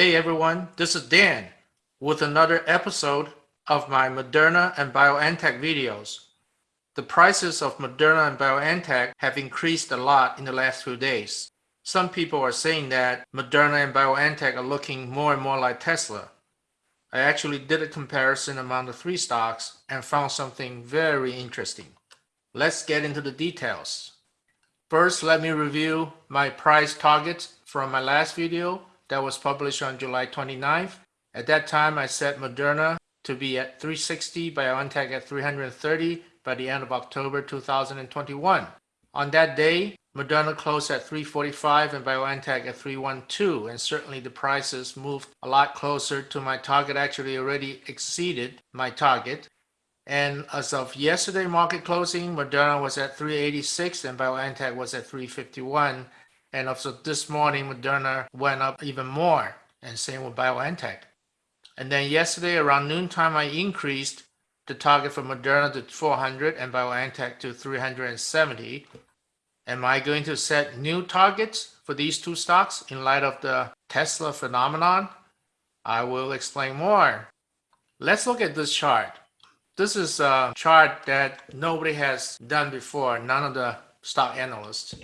Hey everyone, this is Dan with another episode of my Moderna and BioNTech videos. The prices of Moderna and BioNTech have increased a lot in the last few days. Some people are saying that Moderna and BioNTech are looking more and more like Tesla. I actually did a comparison among the three stocks and found something very interesting. Let's get into the details. First, let me review my price targets from my last video that was published on July 29th. At that time, I set Moderna to be at 360, BioNTech at 330 by the end of October 2021. On that day, Moderna closed at 345 and BioNTech at 312, and certainly the prices moved a lot closer to my target, actually already exceeded my target. And as of yesterday market closing, Moderna was at 386 and BioNTech was at 351. And also this morning, Moderna went up even more, and same with BioNTech. And then yesterday around noontime, I increased the target for Moderna to 400 and BioNTech to 370. Am I going to set new targets for these two stocks in light of the Tesla phenomenon? I will explain more. Let's look at this chart. This is a chart that nobody has done before, none of the stock analysts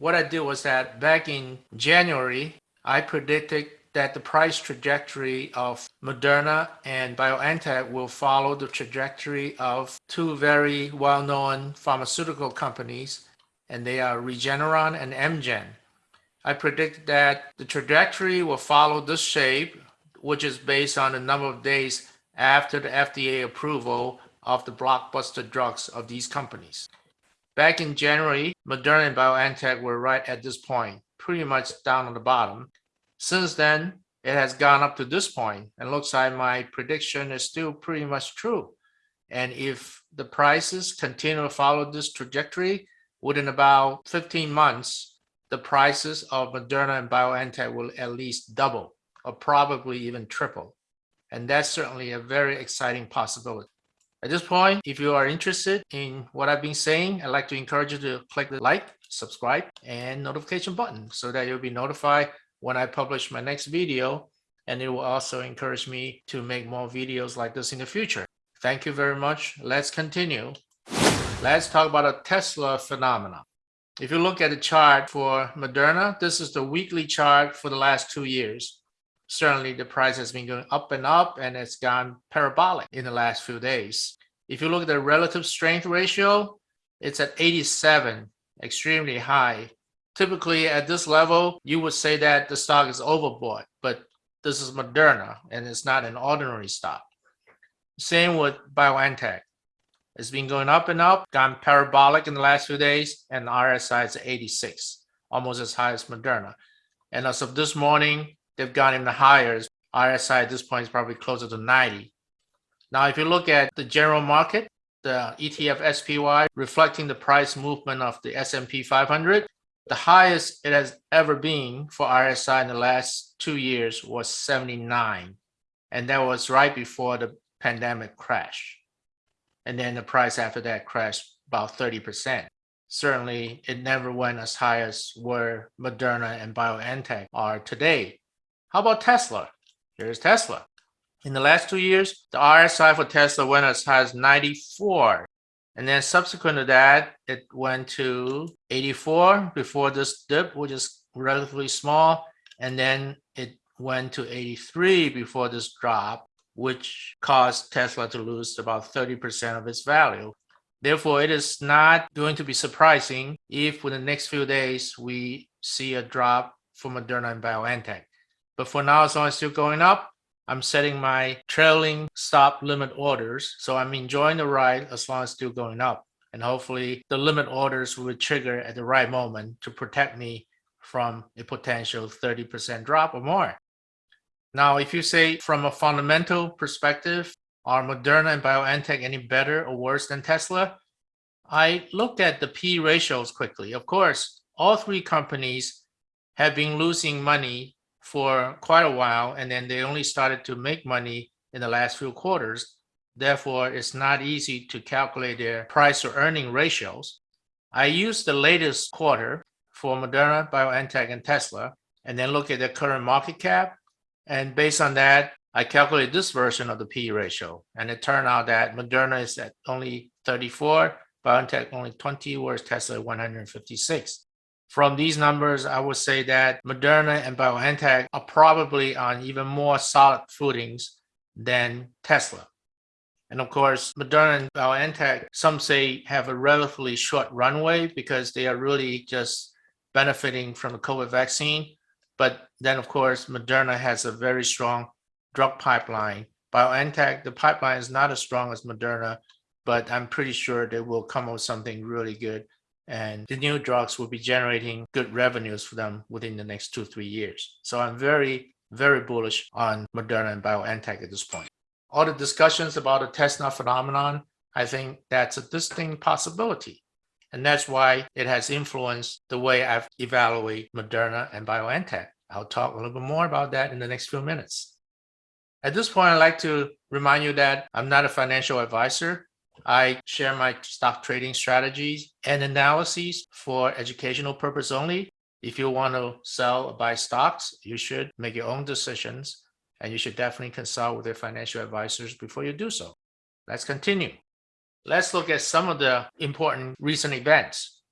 what I did was that back in January, I predicted that the price trajectory of Moderna and BioNTech will follow the trajectory of two very well-known pharmaceutical companies, and they are Regeneron and Amgen. I predict that the trajectory will follow this shape, which is based on the number of days after the FDA approval of the blockbuster drugs of these companies. Back in January, Moderna and BioNTech were right at this point, pretty much down on the bottom. Since then, it has gone up to this point and looks like my prediction is still pretty much true. And if the prices continue to follow this trajectory, within about 15 months, the prices of Moderna and BioNTech will at least double or probably even triple. And that's certainly a very exciting possibility. At this point, if you are interested in what I've been saying, I'd like to encourage you to click the like, subscribe, and notification button so that you'll be notified when I publish my next video. And it will also encourage me to make more videos like this in the future. Thank you very much. Let's continue. Let's talk about a Tesla phenomenon. If you look at the chart for Moderna, this is the weekly chart for the last two years certainly the price has been going up and up and it's gone parabolic in the last few days. If you look at the relative strength ratio, it's at 87, extremely high. Typically at this level, you would say that the stock is overbought, but this is Moderna and it's not an ordinary stock. Same with BioNTech. It's been going up and up, gone parabolic in the last few days, and RSI is 86, almost as high as Moderna. And as of this morning, they've gone even higher. RSI at this point is probably closer to 90. Now, if you look at the general market, the ETF SPY reflecting the price movement of the S&P 500, the highest it has ever been for RSI in the last two years was 79. And that was right before the pandemic crash. And then the price after that crashed about 30%. Certainly, it never went as high as where Moderna and BioNTech are today. How about Tesla? Here's Tesla. In the last two years, the RSI for Tesla went as high as 94. And then subsequent to that, it went to 84 before this dip, which is relatively small. And then it went to 83 before this drop, which caused Tesla to lose about 30% of its value. Therefore, it is not going to be surprising if in the next few days we see a drop for Moderna and BioNTech. But for now, as long as still going up, I'm setting my trailing stop limit orders. So I'm enjoying the ride as long as still going up. And hopefully the limit orders will trigger at the right moment to protect me from a potential 30% drop or more. Now, if you say from a fundamental perspective, are Moderna and BioNTech any better or worse than Tesla? I looked at the P ratios quickly. Of course, all three companies have been losing money for quite a while, and then they only started to make money in the last few quarters. Therefore, it's not easy to calculate their price or earning ratios. I used the latest quarter for Moderna, BioNTech, and Tesla, and then look at their current market cap And based on that, I calculated this version of the P ratio. And it turned out that Moderna is at only 34, BioNTech only 20, whereas Tesla 156. From these numbers, I would say that Moderna and BioNTech are probably on even more solid footings than Tesla. And of course, Moderna and BioNTech, some say have a relatively short runway because they are really just benefiting from the COVID vaccine. But then, of course, Moderna has a very strong drug pipeline. BioNTech, the pipeline is not as strong as Moderna, but I'm pretty sure they will come up with something really good. And the new drugs will be generating good revenues for them within the next two, three years. So I'm very, very bullish on Moderna and BioNTech at this point. All the discussions about the Tesla phenomenon, I think that's a distinct possibility. And that's why it has influenced the way I've evaluated Moderna and BioNTech. I'll talk a little bit more about that in the next few minutes. At this point, I'd like to remind you that I'm not a financial advisor. I share my stock trading strategies and analyses for educational purpose only. If you want to sell or buy stocks, you should make your own decisions and you should definitely consult with your financial advisors before you do so. Let's continue. Let's look at some of the important recent events.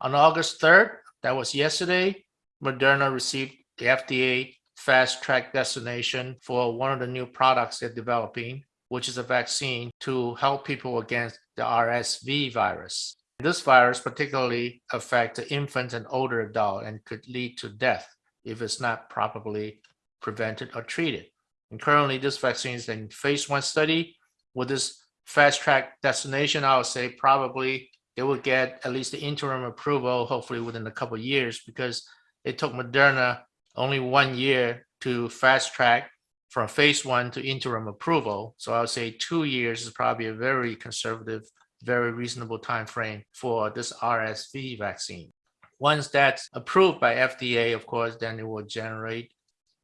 On August 3rd, that was yesterday, Moderna received the FDA fast track designation for one of the new products they're developing, which is a vaccine to help people against the RSV virus. This virus particularly affects infants and older adults and could lead to death if it's not properly prevented or treated. And currently, this vaccine is in phase one study. With this fast track designation, I would say probably they will get at least the interim approval, hopefully within a couple of years, because it took Moderna only one year to fast track from phase one to interim approval. So I would say two years is probably a very conservative, very reasonable time frame for this RSV vaccine. Once that's approved by FDA, of course, then it will generate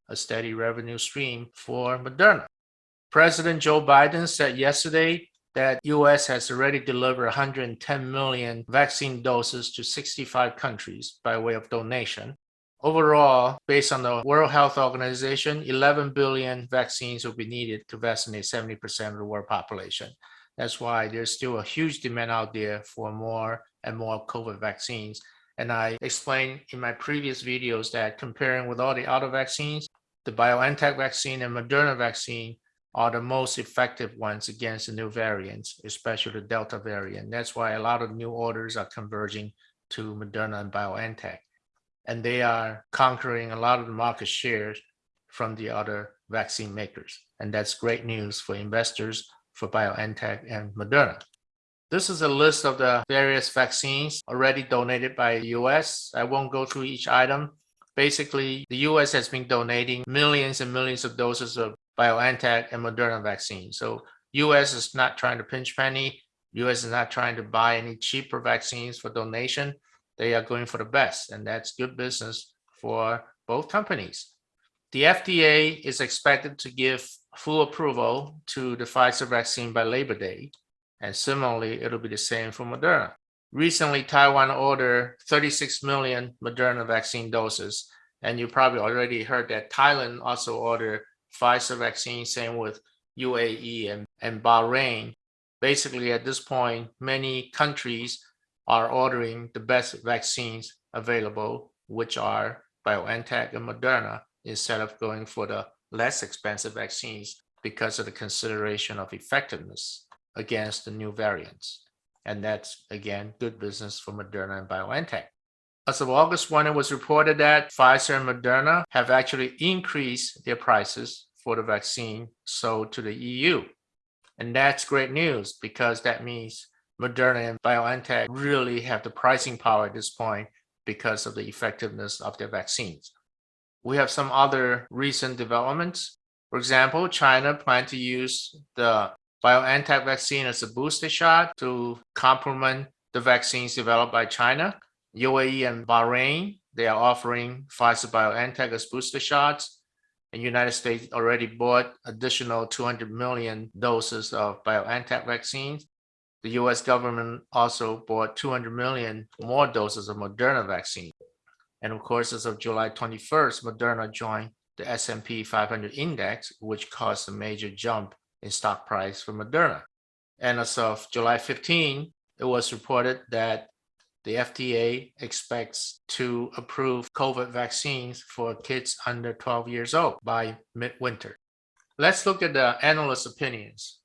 a steady revenue stream for Moderna. President Joe Biden said yesterday that US has already delivered 110 million vaccine doses to 65 countries by way of donation. Overall, based on the World Health Organization, 11 billion vaccines will be needed to vaccinate 70% of the world population. That's why there's still a huge demand out there for more and more COVID vaccines. And I explained in my previous videos that comparing with all the other vaccines, the BioNTech vaccine and Moderna vaccine are the most effective ones against the new variants, especially the Delta variant. That's why a lot of new orders are converging to Moderna and BioNTech. And they are conquering a lot of the market shares from the other vaccine makers. And that's great news for investors for BioNTech and Moderna. This is a list of the various vaccines already donated by the US. I won't go through each item. Basically, the US has been donating millions and millions of doses of BioNTech and Moderna vaccine. So US is not trying to pinch penny. US is not trying to buy any cheaper vaccines for donation. They are going for the best, and that's good business for both companies. The FDA is expected to give full approval to the Pfizer vaccine by Labor Day, and similarly, it'll be the same for Moderna. Recently, Taiwan ordered 36 million Moderna vaccine doses, and you probably already heard that Thailand also ordered Pfizer vaccine, same with UAE and, and Bahrain. Basically, at this point, many countries are ordering the best vaccines available, which are BioNTech and Moderna, instead of going for the less expensive vaccines because of the consideration of effectiveness against the new variants. And that's, again, good business for Moderna and BioNTech. As of August 1, it was reported that Pfizer and Moderna have actually increased their prices for the vaccine sold to the EU. And that's great news because that means Moderna and BioNTech really have the pricing power at this point because of the effectiveness of their vaccines. We have some other recent developments. For example, China planned to use the BioNTech vaccine as a booster shot to complement the vaccines developed by China. UAE and Bahrain, they are offering Pfizer BioNTech as booster shots. And United States already bought additional 200 million doses of BioNTech vaccines. The US government also bought 200 million more doses of Moderna vaccine. And of course, as of July 21st, Moderna joined the S&P 500 index, which caused a major jump in stock price for Moderna. And as of July 15, it was reported that the FDA expects to approve COVID vaccines for kids under 12 years old by midwinter. Let's look at the analyst opinions.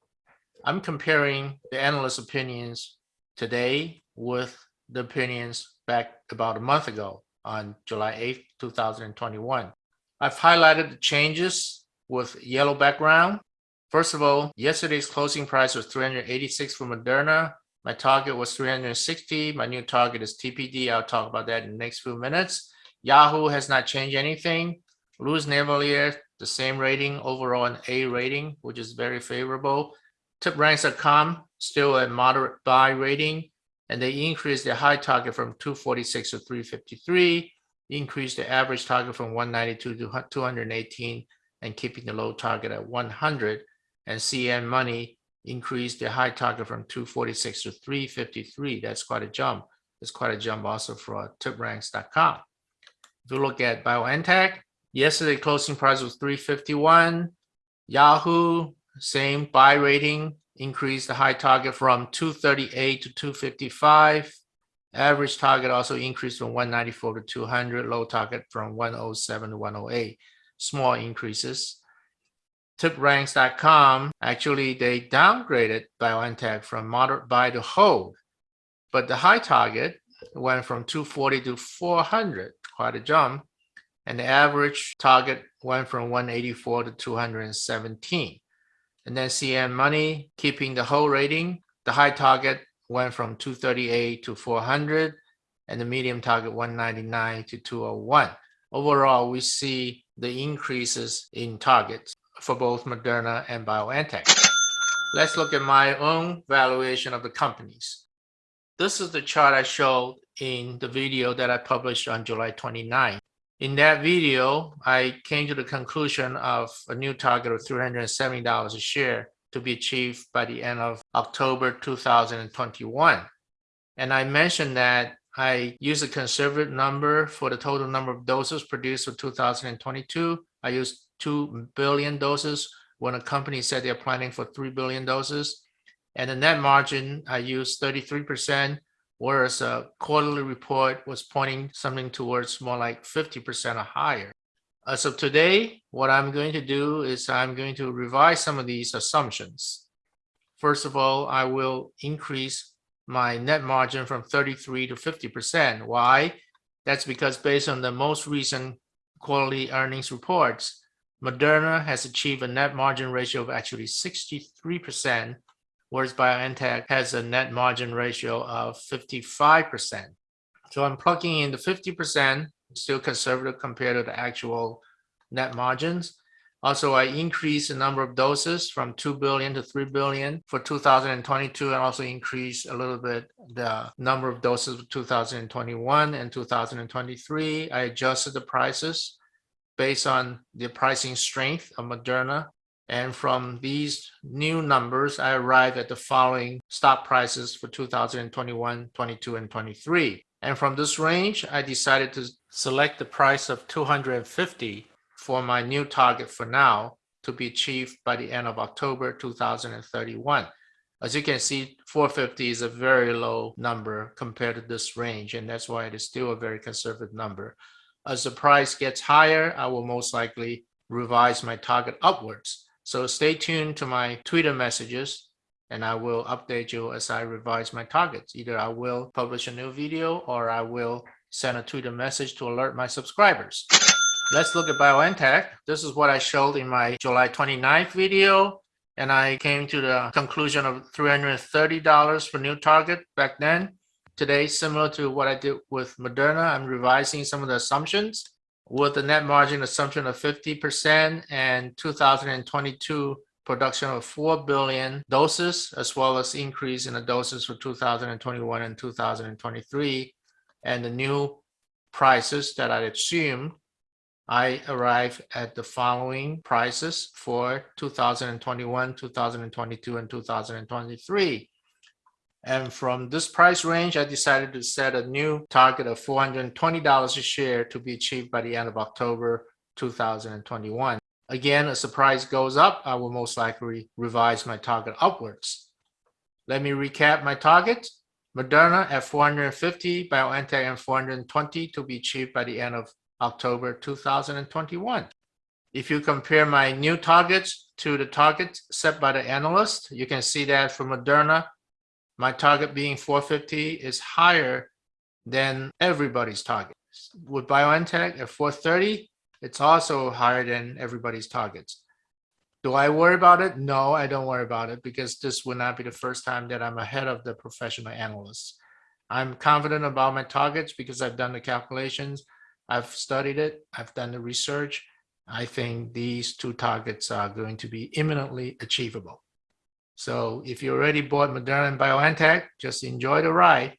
I'm comparing the analyst opinions today with the opinions back about a month ago on July 8, 2021. I've highlighted the changes with yellow background. First of all, yesterday's closing price was 386 for Moderna. My target was 360. My new target is TBD. I'll talk about that in the next few minutes. Yahoo has not changed anything. Louis Navellier, the same rating, overall an A rating, which is very favorable. TipRanks.com, still a moderate buy rating, and they increased their high target from 246 to 353, increased the average target from 192 to 218, and keeping the low target at 100. And CNN Money increased the high target from 246 to 353. That's quite a jump. It's quite a jump also for tipranks.com. If you look at BioNTech, yesterday closing price was 351. Yahoo, same buy rating, increased the high target from 238 to 255. Average target also increased from 194 to 200, low target from 107 to 108. Small increases tipranks.com, actually they downgraded BioNTech from moderate buy to hold, but the high target went from 240 to 400, quite a jump, and the average target went from 184 to 217. And then CNN Money, keeping the whole rating, the high target went from 238 to 400, and the medium target 199 to 201. Overall, we see the increases in targets for both Moderna and BioNTech. Let's look at my own valuation of the companies. This is the chart I showed in the video that I published on July 29. In that video, I came to the conclusion of a new target of $370 a share to be achieved by the end of October 2021. And I mentioned that I use a conservative number for the total number of doses produced for 2022. I used 2 billion doses when a company said they're planning for 3 billion doses. And the net margin, I used 33%, whereas a quarterly report was pointing something towards more like 50% or higher. As of today, what I'm going to do is I'm going to revise some of these assumptions. First of all, I will increase my net margin from 33 to 50%. Why? That's because based on the most recent quarterly earnings reports, Moderna has achieved a net margin ratio of actually 63%, whereas BioNTech has a net margin ratio of 55%. So I'm plugging in the 50%, still conservative compared to the actual net margins. Also, I increased the number of doses from 2 billion to 3 billion for 2022 and also increased a little bit the number of doses for 2021 and 2023. I adjusted the prices based on the pricing strength of Moderna. And from these new numbers, I arrive at the following stock prices for 2021, 22, and 23. And from this range, I decided to select the price of 250 for my new target for now to be achieved by the end of October 2031. As you can see, 450 is a very low number compared to this range, and that's why it is still a very conservative number. As the price gets higher, I will most likely revise my target upwards. So stay tuned to my Twitter messages and I will update you as I revise my targets. Either I will publish a new video or I will send a Twitter message to alert my subscribers. Let's look at BioNTech. This is what I showed in my July 29th video. And I came to the conclusion of $330 for new target back then. Today, similar to what I did with Moderna, I'm revising some of the assumptions with the net margin assumption of 50% and 2022 production of 4 billion doses, as well as increase in the doses for 2021 and 2023. And the new prices that I assumed, I arrive at the following prices for 2021, 2022, and 2023. And from this price range, I decided to set a new target of $420 a share to be achieved by the end of October 2021. Again, as the price goes up, I will most likely revise my target upwards. Let me recap my targets. Moderna at 450, BioNTech at 420 to be achieved by the end of October 2021. If you compare my new targets to the targets set by the analyst, you can see that for Moderna, my target being 450 is higher than everybody's target. With BioNTech at 430, it's also higher than everybody's targets. Do I worry about it? No, I don't worry about it because this will not be the first time that I'm ahead of the professional analysts. I'm confident about my targets because I've done the calculations. I've studied it. I've done the research. I think these two targets are going to be imminently achievable. So if you already bought Moderna and BioNTech, just enjoy the ride.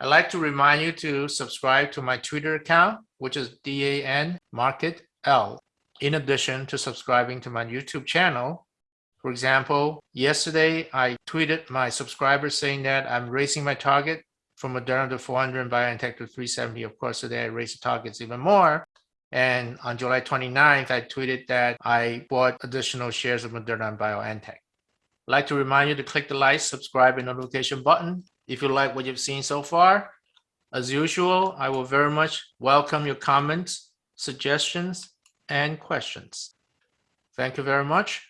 I'd like to remind you to subscribe to my Twitter account, which is DAN Market L in addition to subscribing to my YouTube channel. For example, yesterday I tweeted my subscribers saying that I'm raising my target from Moderna to 400 and BioNTech to 370. Of course, today I raised the targets even more. And on July 29th, I tweeted that I bought additional shares of Moderna and BioNTech. Like to remind you to click the like, subscribe, and notification button if you like what you've seen so far. As usual, I will very much welcome your comments, suggestions, and questions. Thank you very much.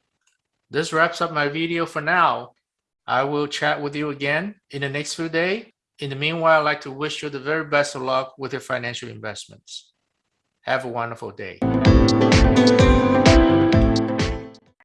This wraps up my video for now. I will chat with you again in the next few days. In the meanwhile, I'd like to wish you the very best of luck with your financial investments. Have a wonderful day.